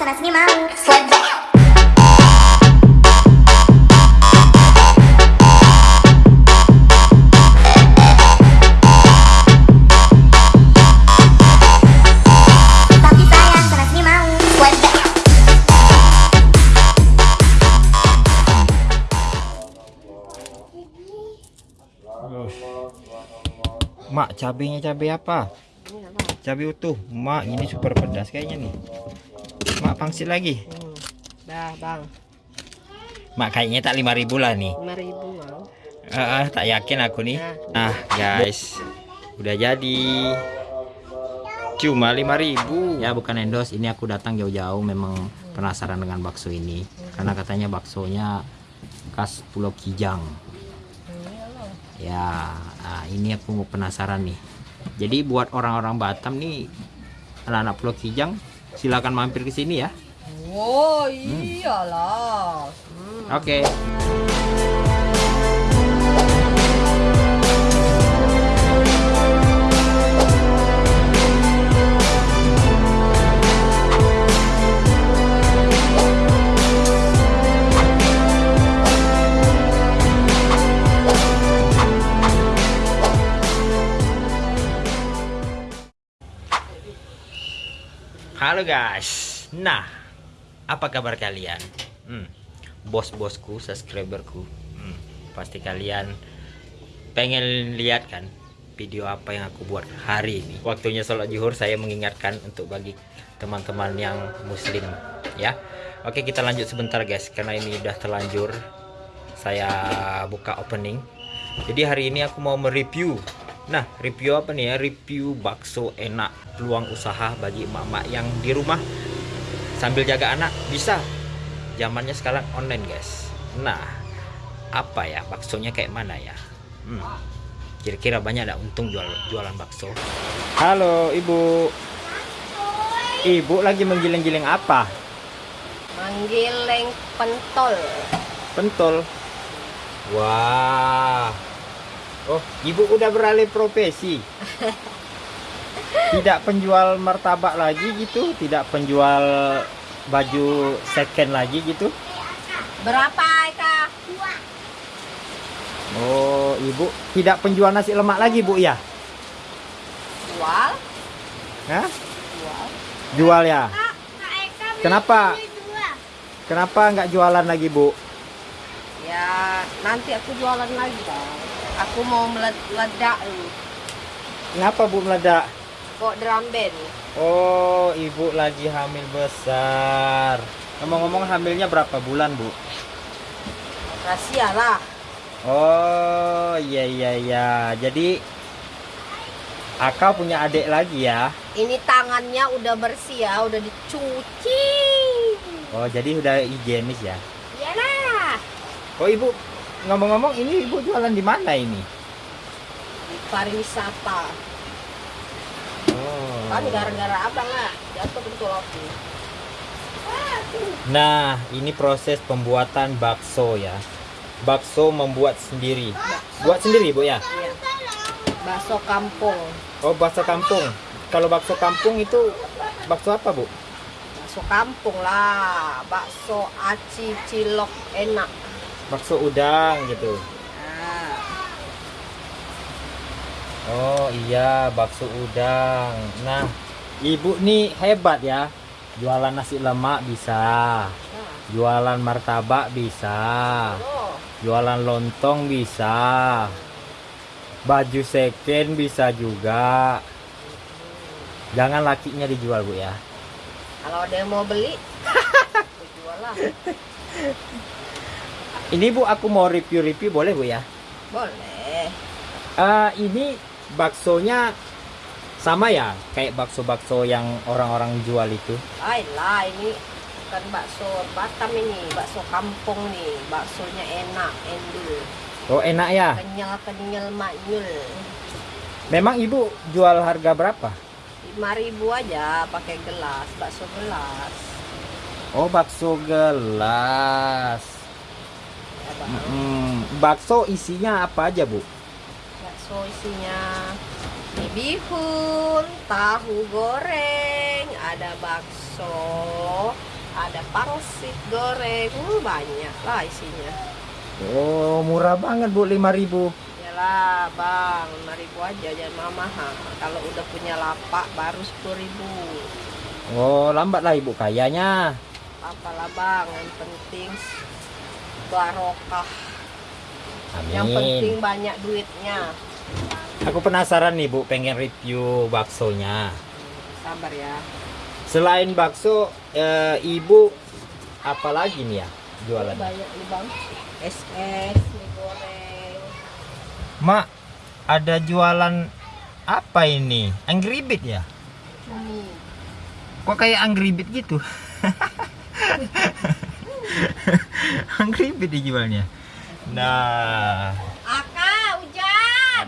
sana sini mau Mak, cabenya cabai apa? Cabai utuh. Mak, ini super pedas kayaknya nih. Mak, pangsit lagi. Hmm. Dah bang, Mak, kayaknya tak 5000 lah nih. lima ribu mau. Ah, ah, tak yakin aku nih. Nah, guys. Udah jadi. Cuma 5000 Ya, bukan endorse. Ini aku datang jauh-jauh memang penasaran dengan bakso ini. Karena katanya baksonya khas Pulau Kijang. Ya, nah, ini aku mau penasaran nih. Jadi buat orang-orang Batam nih, anak-anak Pulau Kijang, silakan mampir ke sini ya. Oh iyalah. Hmm. Oke. Halo guys. Nah, apa kabar kalian? Hmm, bos-bosku, subscriberku. Hmm, pasti kalian pengen lihat kan video apa yang aku buat hari ini. Waktunya sholat zuhur saya mengingatkan untuk bagi teman-teman yang muslim ya. Oke, kita lanjut sebentar guys karena ini udah terlanjur saya buka opening. Jadi hari ini aku mau mereview. Nah, review apa nih ya? Review bakso enak peluang usaha bagi emak-emak yang di rumah. Sambil jaga anak bisa. Zamannya sekarang online guys. Nah apa ya? Baksonya kayak mana ya? Hmm. kira-kira banyak ada untung jual jualan bakso? Halo ibu. Ibu lagi menggiling-giling apa? Manggiling pentol. pentol. Wah oh ibu udah beralih profesi tidak penjual martabak lagi gitu tidak penjual baju second lagi gitu Berapa Eka? Oh, ibu tidak penjual nasi lemak lagi, Bu ya? Jual? Hah? Jual. Jual ya? Kenapa? Kenapa nggak jualan lagi, Bu? Ya nanti aku jualan lagi bang. Aku mau meled- meledak nih. Kenapa, Bu meledak? Kok drum band? Oh, ibu lagi hamil besar. Ngomong-ngomong hamilnya berapa bulan, Bu? Rahasia lah. Oh, iya iya iya. Jadi Aka punya adik lagi ya? Ini tangannya udah bersih ya, udah dicuci. Oh, jadi udah higienis ya? Iyalah. Oh, ibu ngomong-ngomong ini ibu jualan di mana ini? Pariwisata. Oh. Kan gara-gara abang lah jatuh betul aku. Nah, ini proses pembuatan bakso ya. Bakso membuat sendiri. Buat sendiri, Bu ya? Iya. Bakso kampung. Oh, bakso kampung. Kalau bakso kampung itu bakso apa, Bu? Bakso kampung lah. Bakso aci cilok enak. Bakso udang gitu. Nah, Oh, iya, bakso udang. Nah, Ibu nih hebat ya. Jualan nasi lemak bisa. nah. Jualan martabak bisa. Oh, Jualan lontong bisa. Baju second bisa juga. Jangan lakinya dijual, Bu ya. kalau ada yang mau beli, jual lah. Ini Bu, aku mau review-review boleh Bu ya? Boleh. Eh, ini baksonya sama ya, kayak bakso-bakso yang orang-orang jual itu. Ayolah, ini bukan bakso Batam ini, bakso kampung nih. Baksonya enak, endul. Oh, enak ya. Kenyal-kenyal maknyul. Memang Ibu jual harga berapa? 5000 aja pakai gelas, bakso gelas. Oh, bakso gelas. Ya, Bang. Mm, bakso isinya apa aja, Bu? Bakso isinya mie bihun, tahu goreng, ada bakso ada pangsit goreng uh, banyak lah isinya Oh, murah banget Bu, 5000 Yalah bang, 5 ribu aja jangan mahal Kalau udah punya lapak baru 10 ribu Oh, lambat lah Ibu kayanya. Apalah bang, yang penting barokah Amin. Yang penting banyak duitnya Aku penasaran nih Bu, pengen review baksonya. Sabar ya Selain bakso, eh, Ibu apa lagi nih ya jualan? Banyak nih bang SS, mie goreng Mak, ada jualan apa ini? Angry Bird ya? Cumi Kok kayak Angry Bird gitu? Bird dijualnya. Nah, Aka, hujan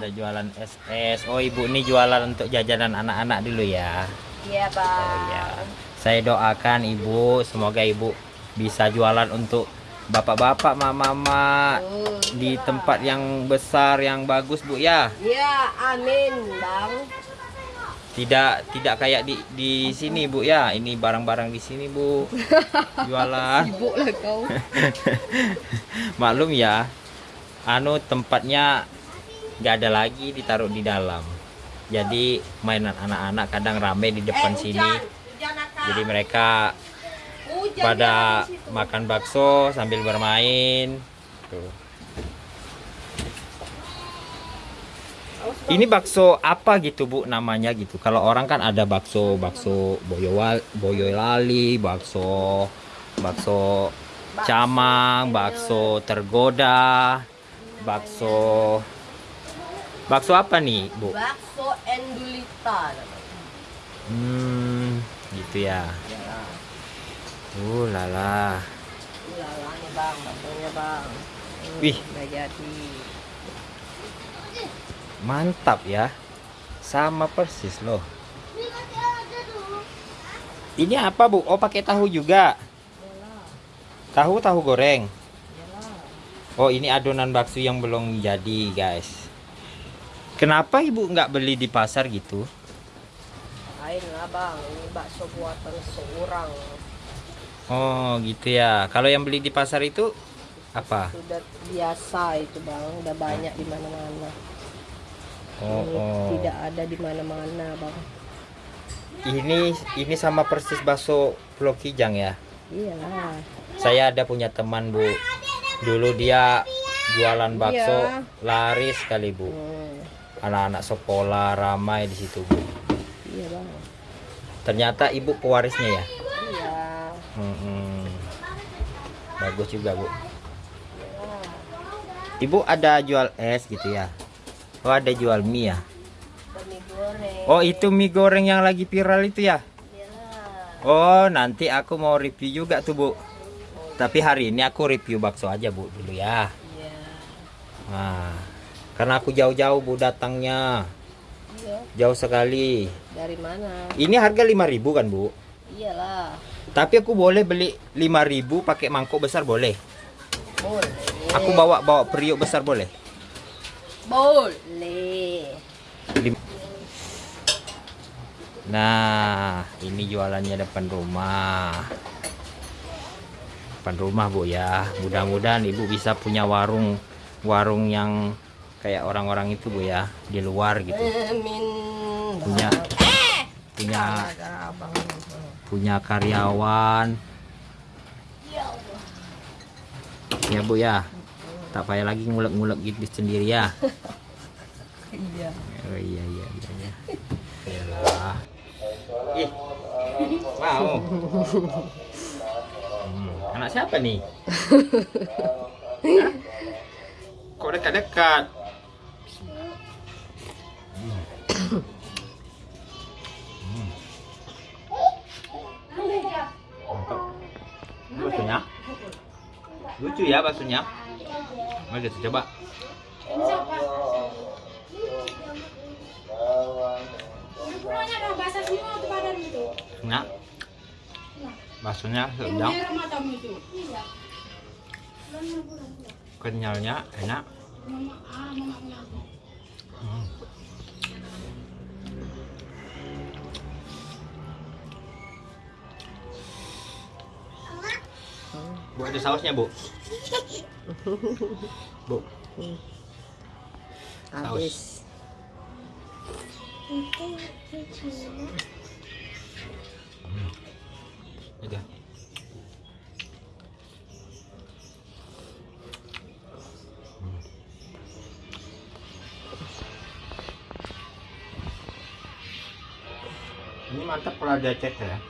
ada jualan SS. Oh, Ibu ini jualan untuk jajanan anak-anak dulu ya. Iya bang Oh ya. Saya doakan Ibu, semoga Ibu bisa jualan untuk bapak-bapak, mama-mama Tuh, di iya. tempat yang besar yang bagus, Bu ya. Iya, amin bang Tidak tidak kayak di di sini, Bu ya. Ini barang-barang di sini, Bu. Jualan. Sibuk lah kau Maklum ya. Anu tempatnya nggak ada lagi ditaruh di dalam. Jadi mainan anak-anak kadang rame di depan Eh, sini. hujan. Jadi mereka Hujan pada makan bakso sambil bermain. Tuh. Ini bakso apa gitu bu namanya gitu? Kalau orang kan ada bakso bakso boyowal boyolali, bakso bakso camang, bakso tergoda, bakso bakso apa nih bu? Bakso endulita. Hmm, gitu ya. Ya, Uh lala. ulala nih bang, baksonya bang. Wih. Jadi. Mantap ya. Sama persis loh. Ini apa, Bu? Oh, pakai tahu juga. Tahu tahu goreng. Oh, ini adonan bakso yang belum jadi, guys. Kenapa Ibu nggak beli di pasar gitu? Lain lah bang, ini bakso buatan seorang. Oh, gitu ya. Kalau yang beli di pasar itu apa? Sudah biasa itu bang, udah banyak di mana-mana. Oh, oh. Tidak ada di mana-mana bang. Ini ini sama persis bakso Pulau Kijang ya. Iyalah. Saya ada punya teman bu, dulu dia jualan bakso Iya. laris sekali bu. Hmm, Anak-anak sekolah ramai di situ bu. iya bang. Ternyata ibu pewarisnya ya. Iya. Bagus juga bu. Iya. Ibu ada jual es gitu ya? Oh ada jual mie ya? Dan mie goreng. Oh itu mie goreng yang lagi viral itu ya? Iyalah. Oh nanti aku mau review juga tuh bu. Tapi hari ini aku review bakso aja bu dulu ya. Iya. Nah, karena aku jauh-jauh bu datangnya. Iya. Jauh sekali. Dari mana? Ini harga 5000 kan, Bu? Iyalah. Tapi aku boleh beli 5000 pakai mangkok besar boleh. Boleh. Aku bawa bawa periuk besar boleh. Boleh. Nah, ini jualannya depan rumah. Depan rumah, Bu ya. Mudah-mudahan Ibu bisa punya warung warung yang kayak orang-orang itu, Bu ya, di luar gitu. Punya punya punya karyawan ya bu ya tak payah lagi ngulek-ngulek gitu sendiri ya Iya. oh iya iya iya iya Yalah. ih mau Hmm, anak siapa nih Hah? kok dekat-dekat Lucu ya baksonya. Mari kita coba. Nah, baksonya sedang. Kenyalnya enak. Ada sausnya bu. Bu. Habis. Udah. Ini mantap kalau ada cek ya.